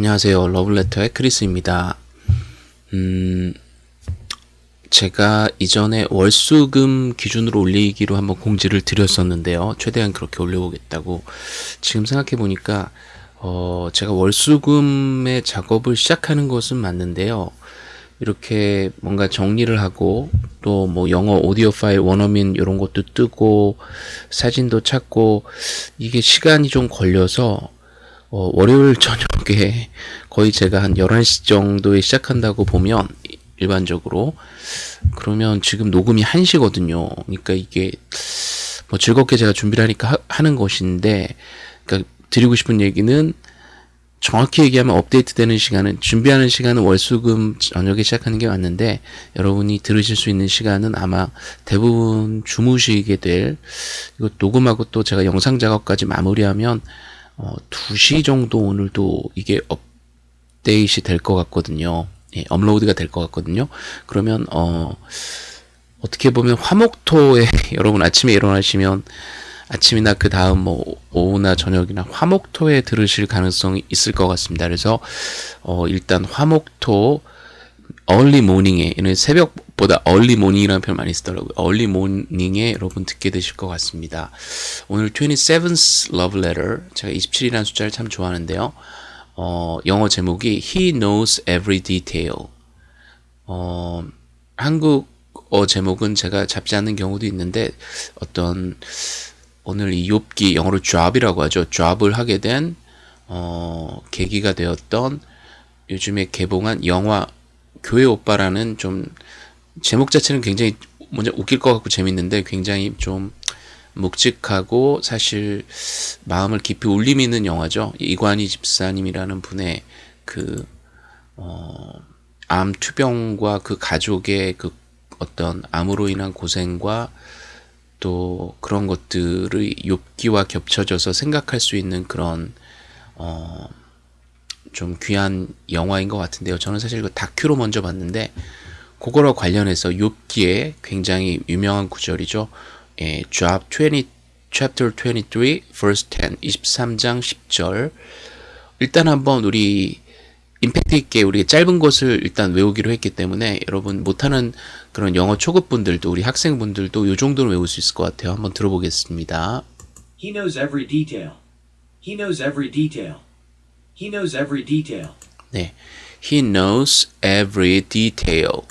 안녕하세요. 러블레터의 크리스입니다. 음, 제가 이전에 월수금 기준으로 올리기로 한번 공지를 드렸었는데요. 최대한 그렇게 올려보겠다고. 지금 생각해보니까, 어, 제가 월수금의 작업을 시작하는 것은 맞는데요. 이렇게 뭔가 정리를 하고, 또 뭐 영어 오디오 파일 원어민 이런 것도 뜨고, 사진도 찾고, 이게 시간이 좀 걸려서, 어, 월요일 저녁에 거의 제가 한 11시 정도에 시작한다고 보면 일반적으로 그러면 지금 녹음이 1시거든요. 그러니까 이게 뭐 즐겁게 제가 준비를 하니까 하, 는 것인데 그러니까 드리고 싶은 얘기는 정확히 얘기하면 업데이트 되는 시간은 준비하는 시간은 월수금 저녁에 시작하는 게 맞는데 여러분이 들으실 수 있는 시간은 아마 대부분 주무시게 될 이거 녹음하고 또 제가 영상 작업까지 마무리하면 어, 2시 정도 오늘도 이게 업데이트 될 것 같거든요. 예, 업로드가 될 것 같거든요. 그러면 어, 어떻게 보면 화목토에 여러분 아침에 일어나시면 아침이나 그 다음 뭐 오후나 저녁이나 화목토에 들으실 가능성이 있을 것 같습니다. 그래서 어, 일단 화목토 early morning에 이는 새벽 보다 early morning이라는 표현 많이 쓰더라고요. early morning에 여러분 듣게 되실 것 같습니다. 오늘 27th love letter 제가 27이라는 숫자를 참 좋아하는데요. 어, 영어 제목이 He knows every detail. 어, 한국어 제목은 제가 잡지 않는 경우도 있는데 어떤 오늘 이 욥기 영어로 job이라고 하죠. job을 하게 된 어, 계기가 되었던 요즘에 개봉한 영화 교회 오빠라는 좀 제목 자체는 굉장히 먼저 웃길 것 같고 재밌는데 굉장히 좀 묵직하고 사실 마음을 깊이 울림 있는 영화죠. 이관희 집사님이라는 분의 그, 어, 암 투병과 그 가족의 그 어떤 암으로 인한 고생과 또 그런 것들의 욥기와 겹쳐져서 생각할 수 있는 그런 어, 좀 귀한 영화인 것 같은데요. 저는 사실 그 다큐로 먼저 봤는데 그거와 관련해서 욥기에 굉장히 유명한 구절이죠. 예, Job 20, Chapter 23, Verse 10, 23장 10절. 일단 한번 우리 임팩트 있게 우리 짧은 것을 일단 외우기로 했기 때문에 여러분 못하는 그런 영어 초급 분들도 우리 학생분들도 이 정도는 외울 수 있을 것 같아요. 한번 들어보겠습니다. He knows every detail. He knows every detail. He knows every detail. 네, He knows every detail.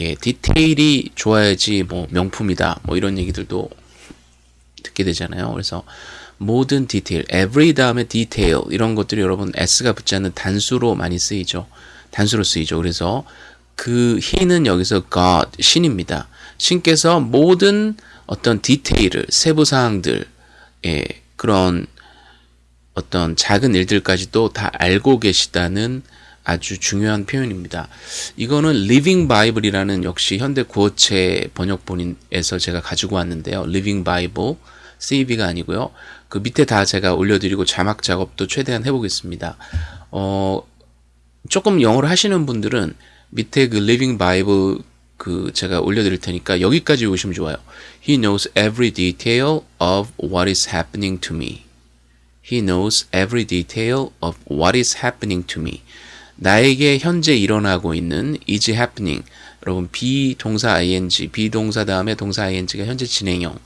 예, 디테일이 좋아야지 뭐 명품이다. 뭐 이런 얘기들도 듣게 되잖아요. 그래서 모든 디테일, every 다음에 detail 이런 것들이 여러분 s가 붙지 않는 단수로 많이 쓰이죠. 단수로 쓰이죠. 그래서 그 he는 여기서 God, 신입니다. 신께서 모든 어떤 디테일을, 세부 사항들, 예, 그런 어떤 작은 일들까지도 다 알고 계시다는 아주 중요한 표현입니다. 이거는 Living Bible이라는 역시 현대 구어체 번역본에서 제가 가지고 왔는데요. Living Bible, CV가 아니고요. 그 밑에 다 제가 올려드리고 자막 작업도 최대한 해보겠습니다. 어, 조금 영어를 하시는 분들은 밑에 그 Living Bible 그 제가 올려드릴 테니까 여기까지 오시면 좋아요. He knows every detail of what is happening to me. He knows every detail of what is happening to me. 나에게 현재 일어나고 있는 is happening. 여러분 비동사 ing, 비동사 다음에 동사 ing가 현재 진행형.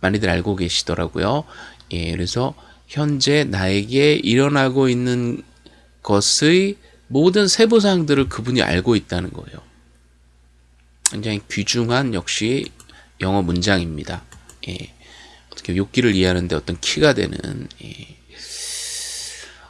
많이들 알고 계시더라고요. 예, 그래서 현재 나에게 일어나고 있는 것의 모든 세부 사항들을 그분이 알고 있다는 거예요. 굉장히 귀중한 역시 영어 문장입니다. 예. 어떻게 욕기를 이해하는데 어떤 키가 되는 예.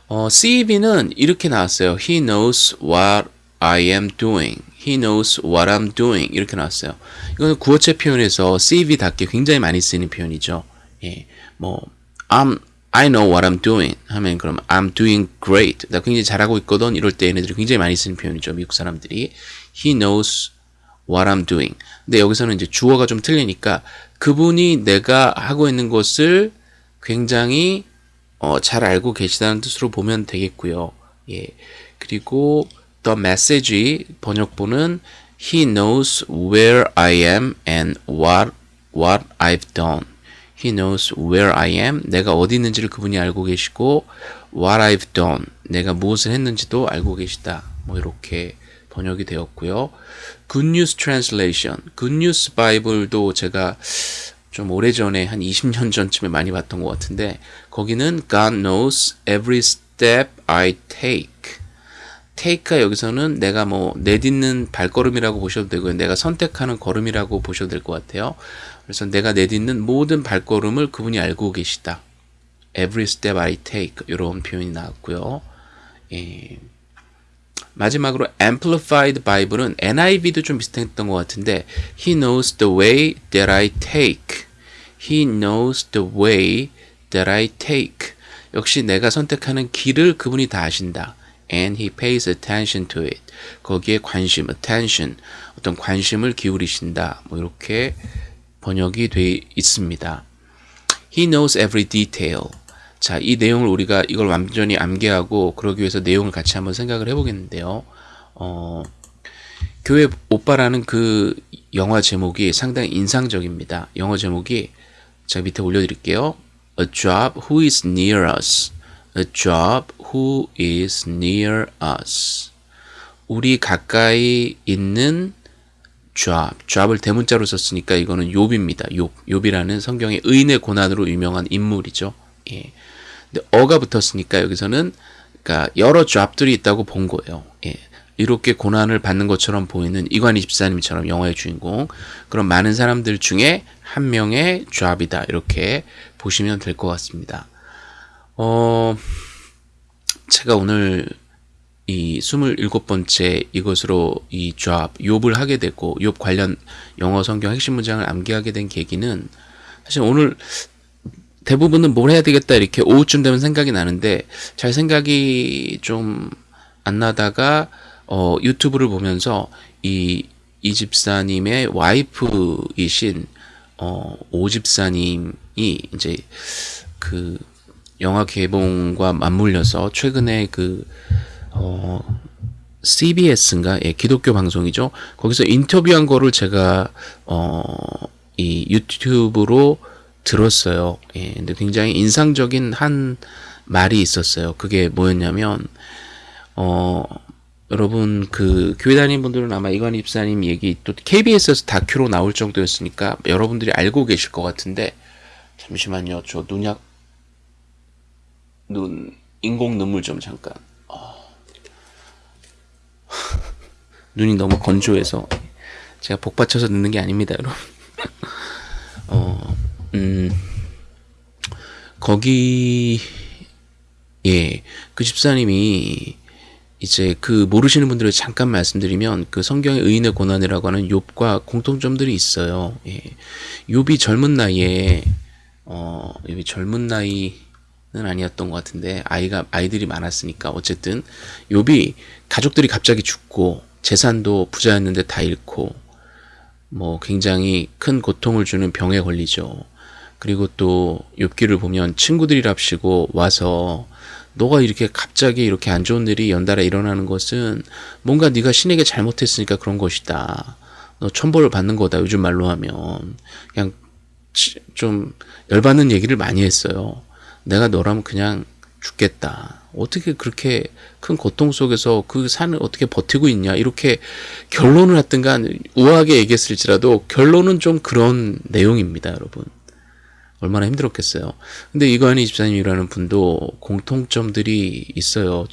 어, CEB는 이렇게 나왔어요. He knows what I am doing. He knows what I'm doing. 이렇게 나왔어요. 이거는 구어체 표현에서 CEB답게 굉장히 많이 쓰는 표현이죠. 예, 뭐 I'm I know what I'm doing 하면 그럼 I'm doing great. 나 굉장히 잘하고 있거든. 이럴 때 얘네들이 굉장히 많이 쓰는 표현이죠. 미국 사람들이. He knows what I'm doing. 근데 여기서는 이제 주어가 좀 틀리니까 그분이 내가 하고 있는 것을 굉장히 어, 잘 알고 계시다는 뜻으로 보면 되겠고요. 예. 그리고 the message 번역본은 he knows where I am and what what I've done. He knows where I am. 내가 어디 있는지를 그분이 알고 계시고 what I've done. 내가 무엇을 했는지도 알고 계시다. 뭐 이렇게 번역이 되었고요. Good News Translation, Good News Bible도 제가 좀 오래전에 한 20년 전쯤에 많이 봤던 것 같은데 거기는 God knows every step I take. take가 여기서는 내가 뭐 내딛는 발걸음이라고 보셔도 되고요. 내가 선택하는 걸음이라고 보셔도 될 것 같아요. 그래서 내가 내딛는 모든 발걸음을 그분이 알고 계시다. Every step I take 이런 표현이 나왔고요. 예. 마지막으로 Amplified Bible은 NIV도 좀 비슷했던 것 같은데 He knows the way that I take. He knows the way that I take. 역시 내가 선택하는 길을 그분이 다 아신다. And he pays attention to it. 거기에 관심, attention, 어떤 관심을 기울이신다. 뭐 이렇게 번역이 돼 있습니다. He knows every detail. 자, 이 내용을 우리가 이걸 완전히 암기하고 그러기 위해서 내용을 같이 한번 생각을 해보겠는데요. 어, 교회 오빠라는 그 영화 제목이 상당히 인상적입니다. 영화 제목이 제가 밑에 올려드릴게요. A job who is near us. A job who is near us. 우리 가까이 있는 job. job을 대문자로 썼으니까 이거는 욥입니다. 욥. 욥이라는 성경의 의인의 고난으로 유명한 인물이죠. 예. 근데 어가 붙었으니까 여기서는 그러니까 여러 job들이 있다고 본 거예요. 예. 이렇게 고난을 받는 것처럼 보이는 이관희 집사님처럼 영화의 주인공 그런 많은 사람들 중에 한 명의 job이다 이렇게 보시면 될 것 같습니다. 어, 제가 오늘 이 27번째 이것으로 이 job, 욥을 하게 되고 욥 관련 영어 성경 핵심 문장을 암기하게 된 계기는 사실 오늘 대부분은 뭘 해야 되겠다 이렇게 오후쯤 되면 생각이 나는데 잘 생각이 좀 안 나다가 어, 유튜브를 보면서 이, 이 집사님의 와이프이신 어, 오 집사님이 이제 그 영화 개봉과 맞물려서 최근에 그 어, CBS인가 예, 기독교 방송이죠. 거기서 인터뷰한 거를 제가 어, 이 유튜브로 들었어요. 예, 근데 굉장히 인상적인 한 말이 있었어요. 그게 뭐였냐면 어, 여러분 그 교회 다니는 분들은 아마 이관희 집사님 얘기 또 KBS에서 다큐로 나올 정도였으니까 여러분들이 알고 계실 것 같은데 잠시만요. 저 눈약 눈 인공 눈물 좀 잠깐. 어. 눈이 너무 건조해서 제가 복 받쳐서 늦는 게 아닙니다, 여러분. 어, 음, 거기 예, 그 집사님이 이제 그 모르시는 분들을 잠깐 말씀드리면 그 성경의 의인의 고난이라고 하는 욥과 공통점들이 있어요. 예. 욥이 젊은 나이에 어, 욥이 젊은 나이는 아니었던 것 같은데 아이가 아이들이 많았으니까 어쨌든 욥이 가족들이 갑자기 죽고 재산도 부자였는데 다 잃고 뭐 굉장히 큰 고통을 주는 병에 걸리죠. 그리고 또 욥기를 보면 친구들이랍시고 와서 너가 이렇게 갑자기 이렇게 안 좋은 일이 연달아 일어나는 것은 뭔가 네가 신에게 잘못했으니까 그런 것이다. 너 천벌을 받는 거다. 요즘 말로 하면 그냥 좀 열받는 얘기를 많이 했어요. 내가 너라면 그냥 죽겠다. 어떻게 그렇게 큰 고통 속에서 그 산을 어떻게 버티고 있냐. 이렇게 결론을 하든가 우아하게 얘기했을지라도 결론은 좀 그런 내용입니다, 여러분. 얼마나 힘들었겠어요. 근데 이관희 집사님이라는 분도 공통점들이 있어요.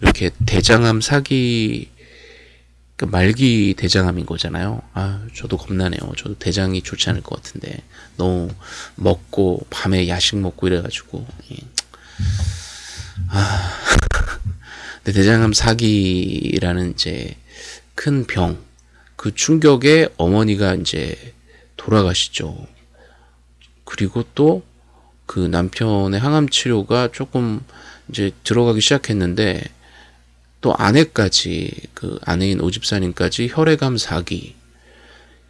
이렇게 대장암 사기 그 말기 대장암인 거잖아요. 아, 저도 겁나네요. 저도 대장이 좋지 않을 것 같은데 너무 먹고 밤에 야식 먹고 이래가지고 예. 아, 근데 대장암 사기라는 이제 큰 병, 그 충격에 어머니가 이제 돌아가시죠. 그리고 또 그 남편의 항암 치료가 조금 이제 들어가기 시작했는데 또 아내까지 그 아내인 오집사님까지 혈액암 사기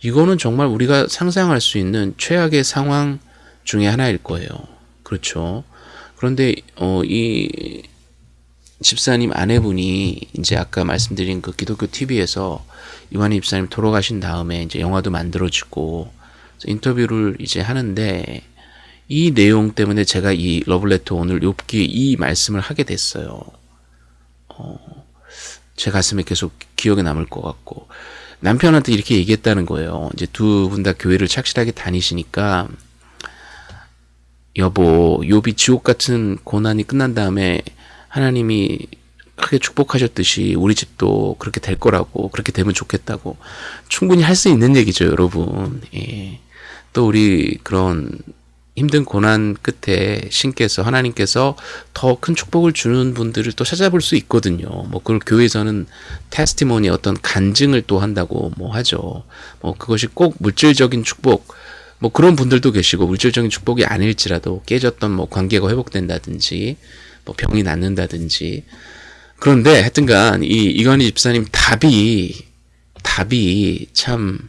이거는 정말 우리가 상상할 수 있는 최악의 상황 중에 하나일 거예요. 그렇죠. 그런데 어, 이 집사님 아내분이 이제 아까 말씀드린 그 기독교 TV에서 이완희 집사님 돌아가신 다음에 이제 영화도 만들어지고 인터뷰를 이제 하는데 이 내용 때문에 제가 이 러블레터 오늘 욥기 이 말씀을 하게 됐어요. 어, 제 가슴에 계속 기억에 남을 것 같고 남편한테 이렇게 얘기했다는 거예요. 이제 두 분 다 교회를 착실하게 다니시니까 여보, 요비 지옥 같은 고난이 끝난 다음에 하나님이 크게 축복하셨듯이 우리 집도 그렇게 될 거라고 그렇게 되면 좋겠다고 충분히 할 수 있는 얘기죠, 여러분. 예. 또 우리 그런 힘든 고난 끝에 신께서 하나님께서 더 큰 축복을 주는 분들을 또 찾아볼 수 있거든요. 뭐 그걸 교회에서는 테스티모니 어떤 간증을 또 한다고 뭐 하죠. 뭐 그것이 꼭 물질적인 축복 뭐 그런 분들도 계시고 물질적인 축복이 아닐지라도 깨졌던 뭐 관계가 회복된다든지 뭐 병이 낫는다든지 그런데 하여튼간 이 이관희 집사님 답이 답이 참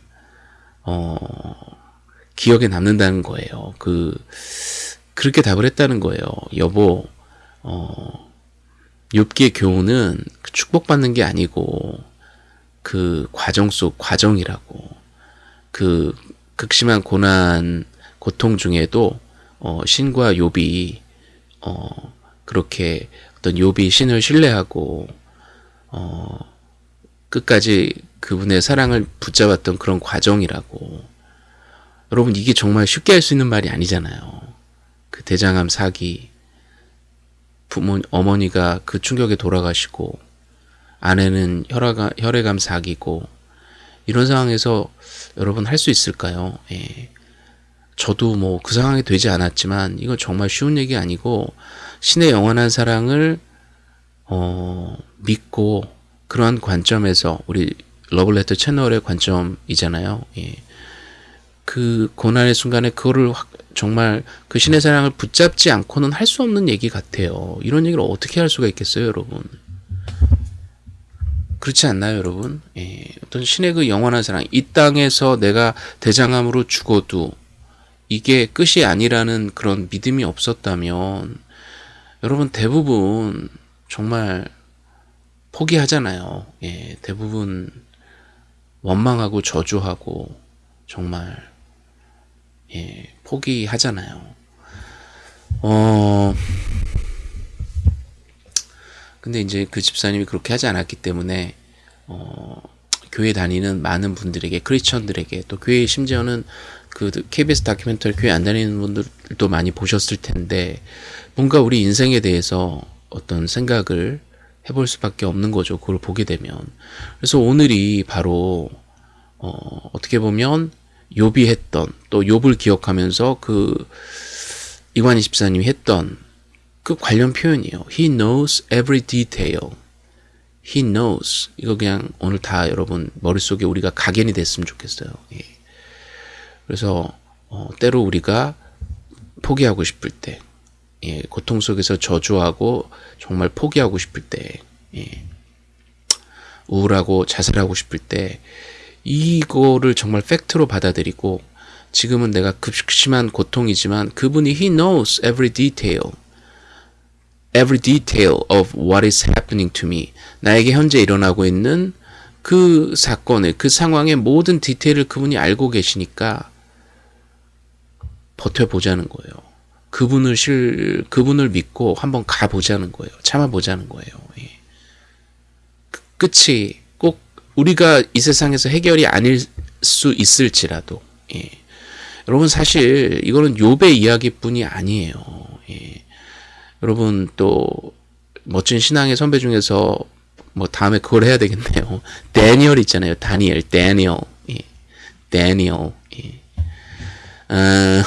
어, 기억에 남는다는 거예요. 그 그렇게 답을 했다는 거예요. 여보, 어, 욥기의 교훈은 그 축복받는 게 아니고 그 과정 속 과정이라고 그 극심한 고난 고통 중에도 어, 신과 욥이 어, 그렇게 어떤 욥이 신을 신뢰하고 어, 끝까지 그분의 사랑을 붙잡았던 그런 과정이라고 여러분 이게 정말 쉽게 할 수 있는 말이 아니잖아요. 그 대장암 사기 부모 어머니가 그 충격에 돌아가시고 아내는 혈화가, 혈액암 사기고 이런 상황에서 여러분 할 수 있을까요? 예. 저도 뭐 그 상황이 되지 않았지만 이건 정말 쉬운 얘기 아니고 신의 영원한 사랑을 어, 믿고 그러한 관점에서 우리 러블레터 채널의 관점이잖아요. 예. 그 고난의 순간에 그거를 확, 정말 그 신의 사랑을 붙잡지 않고는 할 수 없는 얘기 같아요. 이런 얘기를 어떻게 할 수가 있겠어요, 여러분? 그렇지 않나요, 여러분? 예, 어떤 신의 그 영원한 사랑, 이 땅에서 내가 대장암으로 죽어도 이게 끝이 아니라는 그런 믿음이 없었다면, 여러분 대부분 정말 포기하잖아요. 예, 대부분 원망하고 저주하고 정말 예, 포기하잖아요. 어, 근데 이제 그 집사님이 그렇게 하지 않았기 때문에, 어, 교회 다니는 많은 분들에게, 크리스천들에게, 또 교회 심지어는 그 KBS 다큐멘터리 교회 안 다니는 분들도 많이 보셨을 텐데, 뭔가 우리 인생에 대해서 어떤 생각을 해볼 수밖에 없는 거죠. 그걸 보게 되면. 그래서 오늘이 바로, 어, 어떻게 보면, 욥이 했던 또 욥을 기억하면서 그 이관희 집사님이 했던 그 관련 표현이에요. He knows every detail. He knows. 이거 그냥 오늘 다 여러분 머릿속에 우리가 각인이 됐으면 좋겠어요. 예. 그래서 어, 때로 우리가 포기하고 싶을 때, 예, 고통 속에서 저주하고 정말 포기하고 싶을 때, 예, 우울하고 자살하고 싶을 때, 이거를 정말 팩트로 받아들이고 지금은 내가 극심한 고통이지만 그분이 he knows every detail every detail of what is happening to me 나에게 현재 일어나고 있는 그 사건의 그 상황의 모든 디테일을 그분이 알고 계시니까 버텨보자는 거예요. 그분을 실 그분을 믿고 한번 가보자는 거예요. 참아보자는 거예요. 예. 끝이 꼭 우리가 이 세상에서 해결이 아닐 수 있을지라도 예. 여러분 사실 이거는 욥의 이야기뿐이 아니에요. 예. 여러분 또 멋진 신앙의 선배 중에서 뭐 다음에 그걸 해야 되겠네요. 데니얼 있잖아요. 다니엘, 데니얼, 예. 데니얼. 예. 어,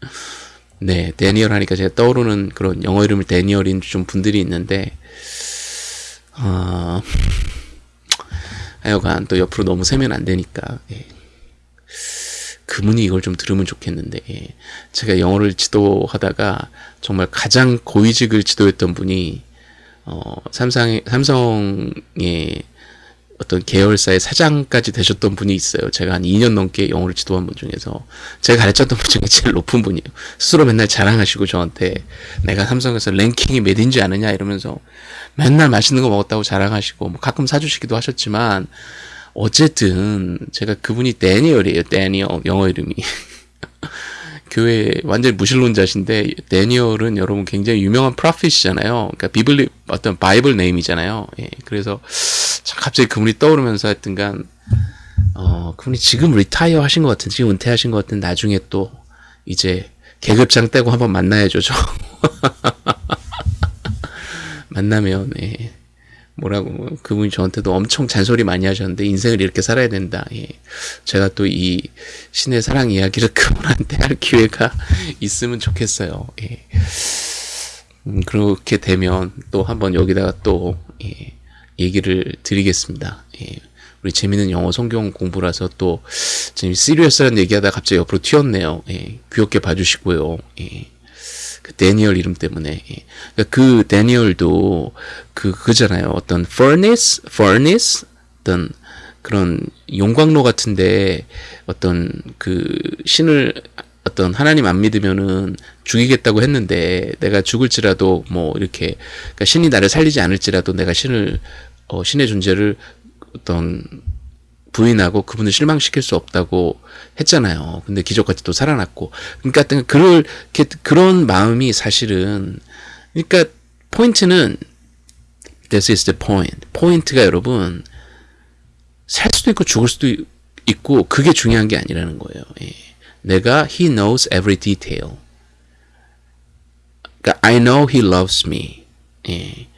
네, 데니얼 하니까 제가 떠오르는 그런 영어 이름을 데니얼인 좀 분들이 있는데, 어, 하여간 또 옆으로 너무 새면 안 되니까 예. 그분이 이걸 좀 들으면 좋겠는데 예. 제가 영어를 지도하다가 정말 가장 고위직을 지도했던 분이 어, 삼성의, 삼성의 어떤 계열사의 사장까지 되셨던 분이 있어요. 제가 한 2년 넘게 영어를 지도한 분 중에서 제가 가르쳤던 분 중에 제일 높은 분이에요. 스스로 맨날 자랑하시고 저한테 내가 삼성에서 랭킹이 몇인지 아느냐 이러면서 맨날 맛있는 거 먹었다고 자랑하시고 뭐 가끔 사주시기도 하셨지만 어쨌든 제가 그분이 데니얼이에요. 데니얼 영어 이름이 교회 완전 무신론자신데 데니얼은 여러분 굉장히 유명한 prophet이잖아요. 그러니까 biblical 어떤 Bible name이잖아요. 예, 그래서 참 갑자기 그분이 떠오르면서 하여튼간 어 그분이 지금 retire 하신 것 같은 지금 은퇴하신 것 같은 나중에 또 이제 계급장 떼고 한번 만나야죠. 저 만나면 예. 뭐라고 뭐 그분이 저한테도 엄청 잔소리 많이 하셨는데 인생을 이렇게 살아야 된다. 예. 제가 또 이 신의 사랑 이야기를 그분한테 할 기회가 있으면 좋겠어요. 예. 음, 그렇게 되면 또 한번 여기다가 또 예, 얘기를 드리겠습니다. 예. 우리 재밌는 영어 성경 공부라서 또 지금 시리어스한 얘기하다 갑자기 옆으로 튀었네요. 예. 귀엽게 봐주시고요. 예. 그 데니얼 이름 때문에 예. 그러니까 그 데니얼도 그 그잖아요. 어떤 furnace, furnace 어떤 그런 용광로 같은데 어떤 그 신을 어떤 하나님 안 믿으면은 죽이겠다고 했는데 내가 죽을지라도 뭐 이렇게 그러니까 신이 나를 살리지 않을지라도 내가 신을 어, 신의 존재를 어떤 부인하고 그분을 실망시킬 수 없다고 했잖아요. 근데 기적같이 또 살아났고. 그러니까 그럴, 그런 마음이 사실은, 그러니까 포인트는, this is the point. 포인트가 여러분, 살 수도 있고 죽을 수도 있고, 그게 중요한 게 아니라는 거예요. 예. 내가, he knows every detail. 그러니까 I know he loves me. 예.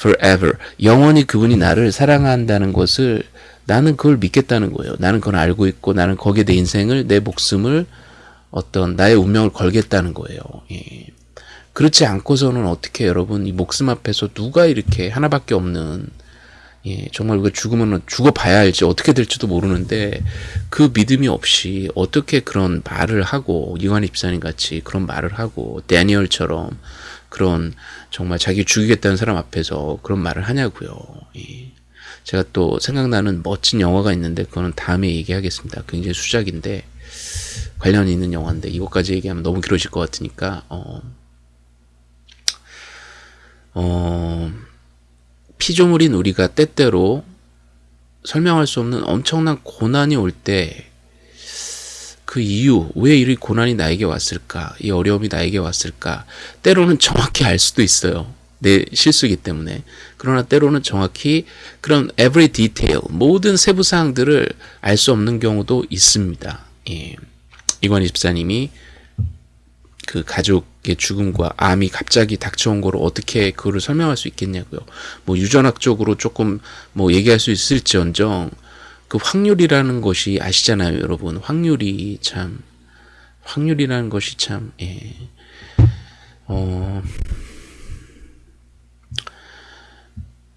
Forever. 영원히 그분이 나를 사랑한다는 것을 나는 그걸 믿겠다는 거예요. 나는 그걸 알고 있고 나는 거기에 내 인생을 내 목숨을 어떤 나의 운명을 걸겠다는 거예요. 예. 그렇지 않고서는 어떻게 여러분 이 목숨 앞에서 누가 이렇게 하나밖에 없는 예, 정말 우리가 죽으면 죽어봐야 알지 어떻게 될지도 모르는데 그 믿음이 없이 어떻게 그런 말을 하고 이완희 집사님 같이 그런 말을 하고 데니얼처럼 그런 정말 자기 죽이겠다는 사람 앞에서 그런 말을 하냐고요. 예. 제가 또 생각나는 멋진 영화가 있는데 그거는 다음에 얘기하겠습니다. 굉장히 수작인데 관련이 있는 영화인데 이것까지 얘기하면 너무 길어질 것 같으니까 어, 어, 피조물인 우리가 때때로 설명할 수 없는 엄청난 고난이 올 때 그 이유, 왜이 고난이 나에게 왔을까? 이 어려움이 나에게 왔을까? 때로는 정확히 알 수도 있어요. 내 실수이기 때문에. 그러나 때로는 정확히 그런 every detail, 모든 세부 사항들을 알 수 없는 경우도 있습니다. 예. 이관희 집사님이 그 가족의 죽음과 암이 갑자기 닥쳐온 거를 어떻게 그거를 설명할 수 있겠냐고요. 뭐 유전학적으로 조금 뭐 얘기할 수 있을지언정 그 확률이라는 것이 아시잖아요, 여러분. 확률이 참 확률이라는 것이 참 예. 어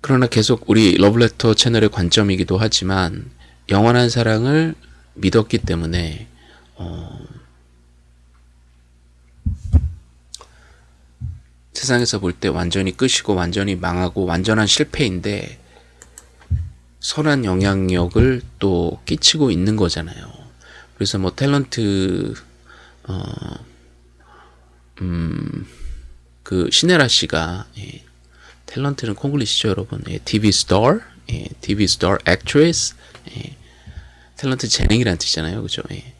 그러나 계속 우리 러브레터 채널의 관점이기도 하지만 영원한 사랑을 믿었기 때문에 어, 세상에서 볼 때 완전히 끝이고 완전히 망하고 완전한 실패인데 선한 영향력을 또 끼치고 있는 거잖아요. 그래서 뭐 탤런트 어, 음, 그 시네라 씨가 예, 탤런트는 콩글리시죠 여러분 예, TV star 예, TV star actress 예, 탤런트 재능이란 뜻이잖아요 그죠 예.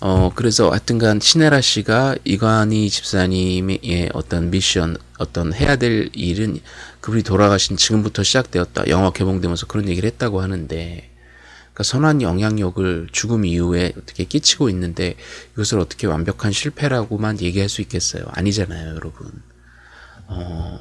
어 그래서 하여튼간 신혜라 씨가 이관희 집사님의 예, 어떤 미션 어떤 해야 될 일은 그분이 돌아가신 지금부터 시작되었다. 영화 개봉되면서 그런 얘기를 했다고 하는데 그러니까 선한 영향력을 죽음 이후에 어떻게 끼치고 있는데 이것을 어떻게 완벽한 실패라고만 얘기할 수 있겠어요? 아니잖아요 여러분. 어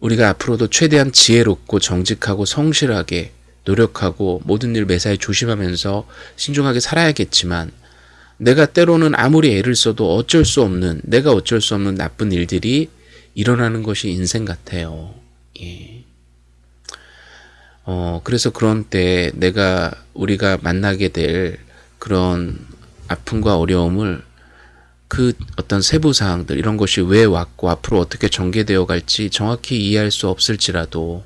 우리가 앞으로도 최대한 지혜롭고 정직하고 성실하게 노력하고 모든 일 매사에 조심하면서 신중하게 살아야겠지만 내가 때로는 아무리 애를 써도 어쩔 수 없는 내가 어쩔 수 없는 나쁜 일들이 일어나는 것이 인생 같아요. 예. 어, 그래서 그런 때 내가 우리가 만나게 될 그런 아픔과 어려움을 그 어떤 세부 사항들 이런 것이 왜 왔고 앞으로 어떻게 전개되어 갈지 정확히 이해할 수 없을지라도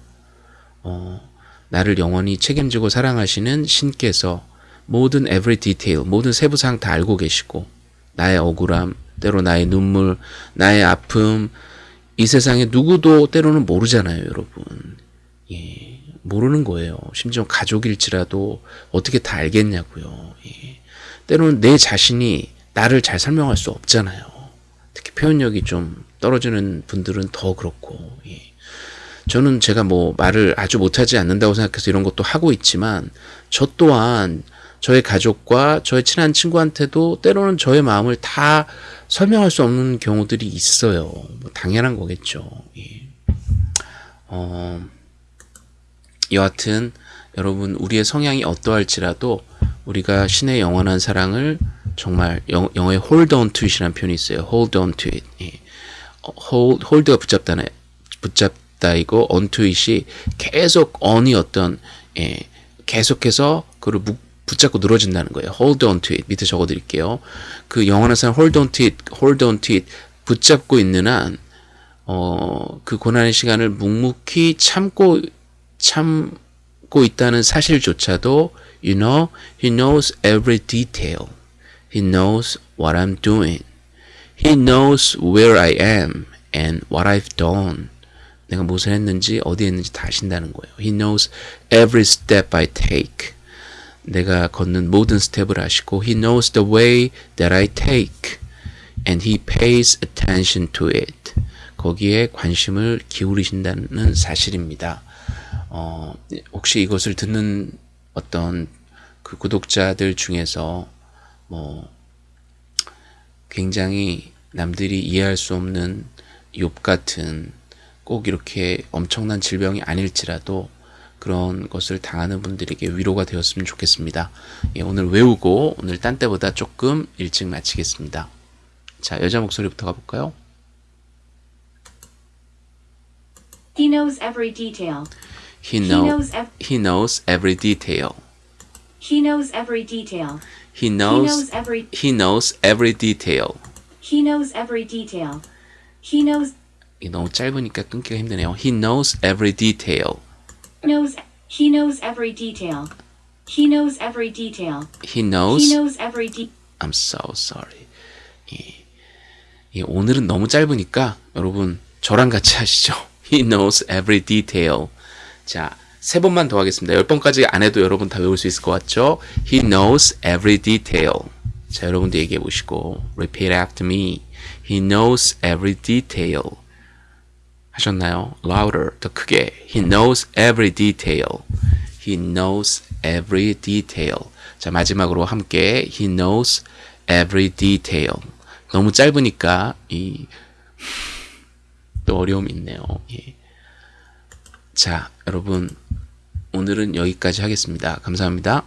어, 나를 영원히 책임지고 사랑하시는 신께서 모든 every detail, 모든 세부사항 다 알고 계시고 나의 억울함, 때로 나의 눈물, 나의 아픔 이 세상에 누구도 때로는 모르잖아요, 여러분. 예, 모르는 거예요. 심지어 가족일지라도 어떻게 다 알겠냐고요. 예. 때로는 내 자신이 나를 잘 설명할 수 없잖아요. 특히 표현력이 좀 떨어지는 분들은 더 그렇고. 예. 저는 제가 뭐 말을 아주 못하지 않는다고 생각해서 이런 것도 하고 있지만 저 또한 저의 가족과 저의 친한 친구한테도 때로는 저의 마음을 다 설명할 수 없는 경우들이 있어요. 뭐 당연한 거겠죠. 예. 어, 여하튼 여러분 우리의 성향이 어떠할지라도 우리가 신의 영원한 사랑을 정말 영, 영어에 hold on to it이라는 표현이 있어요. hold on to it. 예. 어, hold, hold가 붙잡다네. 붙잡 다이고 on to it이 계속 on이 어떤 예, 계속해서 그를 묵, 붙잡고 늘어진다는 거예요. hold on to it. 밑에 적어 드릴게요. 그 영원한 사랑 hold on to it, hold on to it 붙잡고 있는 한 어, 그 고난의 시간을 묵묵히 참고 참고 있다는 사실조차도 you know he knows every detail. He knows what I'm doing. He knows where I am and what I've done. 내가 무엇을 했는지 어디에 있는지 다 아신다는 거예요. He knows every step I take. 내가 걷는 모든 스텝을 아시고 He knows the way that I take and He pays attention to it. 거기에 관심을 기울이신다는 사실입니다. 어, 혹시 이것을 듣는 어떤 그 구독자들 중에서 뭐 굉장히 남들이 이해할 수 없는 욥 같은 꼭 이렇게 엄청난 질병이 아닐지라도 그런 것을 당하는 분들에게 위로가 되었으면 좋겠습니다. 예, 오늘 외우고 오늘 딴 때보다 조금 일찍 마치겠습니다. 자, 여자 목소리부터 가볼까요? He knows every detail. He, He know, knows ev- he knows every detail. He knows every detail. He He knows knows every he knows every detail. he knows every detail. He knows 너무 짧으니까 끊기가 힘드네요. He knows every detail. knows he knows every detail. He knows every detail. He knows. He knows every de- I'm so sorry. 예. 예, 오늘은 너무 짧으니까 여러분 저랑 같이 하시죠. He knows every detail. 자, 세 번만 더 하겠습니다. 열 번까지 안 해도 여러분 다 외울 수 있을 것 같죠? He knows every detail. 자, 여러분도 얘기해 보시고 repeat after me. He knows every detail. 하셨나요? Louder, 더 크게. He knows every detail. He knows every detail. 자, 마지막으로 함께 He knows every detail. 너무 짧으니까 이 또 어려움이 있네요. 예. 자, 여러분 오늘은 여기까지 하겠습니다. 감사합니다.